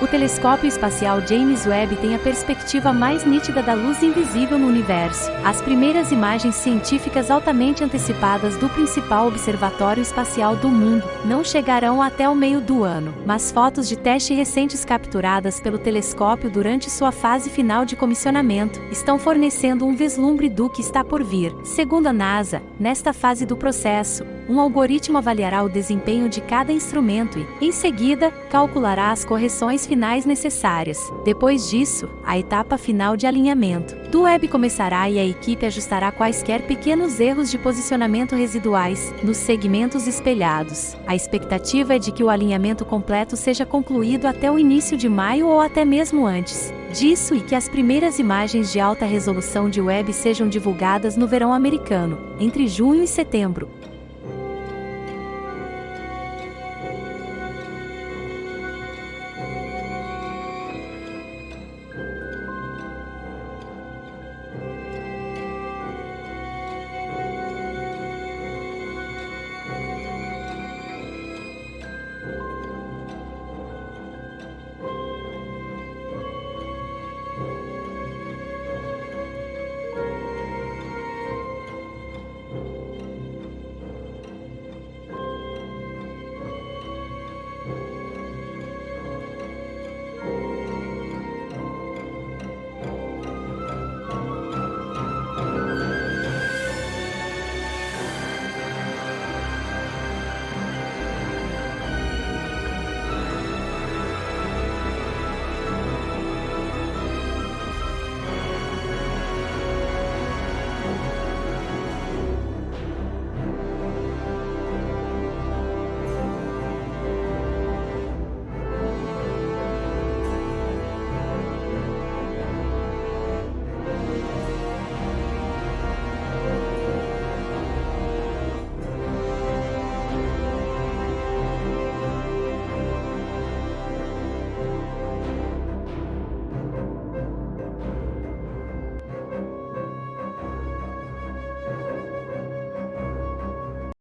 O telescópio espacial James Webb tem a perspectiva mais nítida da luz invisível no universo. As primeiras imagens científicas altamente antecipadas do principal observatório espacial do mundo não chegarão até o meio do ano, mas fotos de teste recentes capturadas pelo telescópio durante sua fase final de comissionamento estão fornecendo um vislumbre do que está por vir. Segundo a NASA, nesta fase do processo, um algoritmo avaliará o desempenho de cada instrumento e, em seguida, calculará as correções finais necessárias. Depois disso, a etapa final de alinhamento do web começará e a equipe ajustará quaisquer pequenos erros de posicionamento residuais nos segmentos espelhados. A expectativa é de que o alinhamento completo seja concluído até o início de maio ou até mesmo antes disso e que as primeiras imagens de alta resolução de web sejam divulgadas no verão americano, entre junho e setembro.